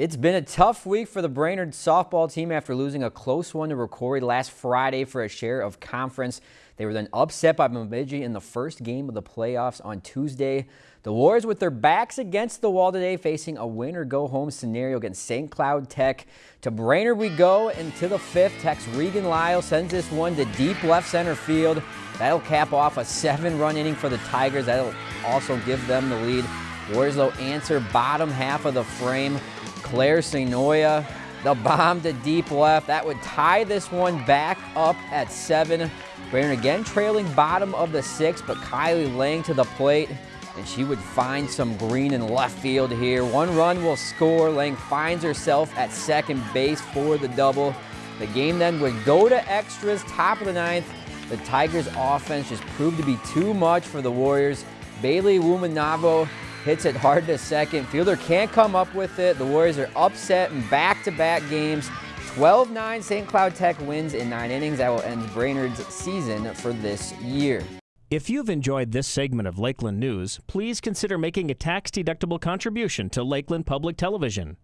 It's been a tough week for the Brainerd softball team after losing a close one to Rocori last Friday for a share of conference. They were then upset by Bemidji in the first game of the playoffs on Tuesday. The Warriors with their backs against the wall today facing a win or go home scenario against St. Cloud Tech. To Brainerd we go into the fifth. Tech's Regan Lyle sends this one to deep left center field. That'll cap off a seven run inning for the Tigers. That'll also give them the lead. Warriors though answer bottom half of the frame. Claire Sinoia, the bomb to deep left. That would tie this one back up at seven. Brainerd again trailing bottom of the six, but Kylie Lang to the plate, and she would find some green in left field here. One run will score. Lang finds herself at second base for the double. The game then would go to extras, top of the ninth. The Tigers offense just proved to be too much for the Warriors. Bailey Wumanavo hits it hard to second. Fielder can't come up with it. The Warriors are upset in back-to-back -back games. 12-9 St. Cloud Tech wins in nine innings. That will end Brainerd's season for this year. If you've enjoyed this segment of Lakeland News, please consider making a tax-deductible contribution to Lakeland Public Television.